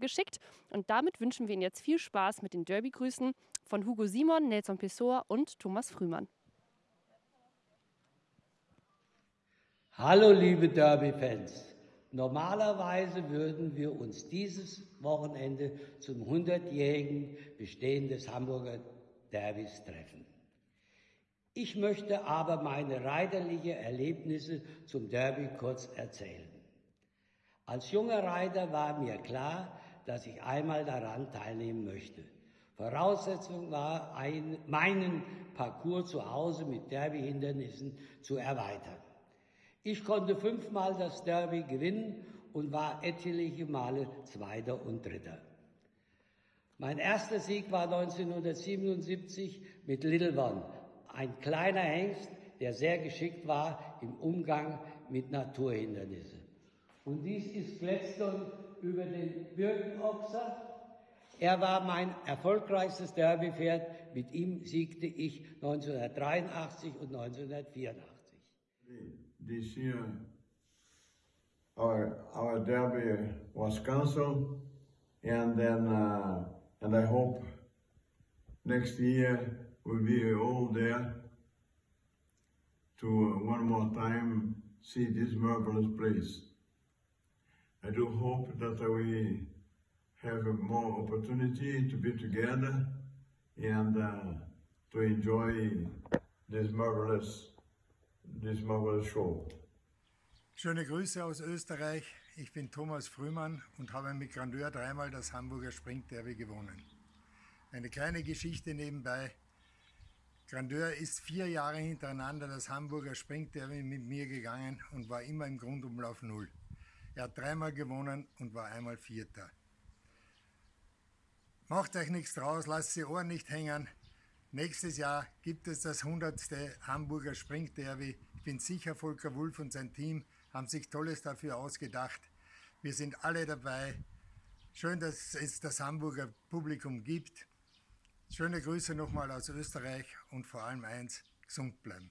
geschickt. Und damit wünschen wir Ihnen jetzt viel Spaß mit den Derby-Grüßen von Hugo Simon, Nelson Pessoa und Thomas Frühmann. Hallo liebe Derby-Fans. Normalerweise würden wir uns dieses Wochenende zum 100-jährigen Bestehen des Hamburger Derbys treffen. Ich möchte aber meine reiterlichen Erlebnisse zum Derby kurz erzählen. Als junger Reiter war mir klar, dass ich einmal daran teilnehmen möchte. Voraussetzung war, ein, meinen Parcours zu Hause mit Derby-Hindernissen zu erweitern. Ich konnte fünfmal das Derby gewinnen und war etliche Male Zweiter und Dritter. Mein erster Sieg war 1977 mit Little One, ein kleiner Hengst, der sehr geschickt war im Umgang mit Naturhindernissen. Und dies ist Gladstone über den Birkenochser. Er war mein erfolgreichstes Derbypferd. Mit ihm siegte ich 1983 und 1984 this year our our derby was cancelled, and then uh, and I hope next year we'll be all there to uh, one more time see this marvelous place. I do hope that we have more opportunity to be together and uh, to enjoy this marvelous this marvelous show. Schöne Grüße aus Österreich. Ich bin Thomas Frühmann und habe mit Grandeur dreimal das Hamburger Springderby gewonnen. Eine kleine Geschichte nebenbei. Grandeur ist vier Jahre hintereinander das Hamburger Springderby mit mir gegangen und war immer im Grundumlauf Null. Er hat dreimal gewonnen und war einmal Vierter. Macht euch nichts draus, lasst die Ohren nicht hängen. Nächstes Jahr gibt es das 100. Hamburger Springderby. Ich bin sicher, Volker Wulf und sein Team haben sich Tolles dafür ausgedacht. Wir sind alle dabei. Schön, dass es das Hamburger Publikum gibt. Schöne Grüße nochmal aus Österreich und vor allem eins, gesund bleiben.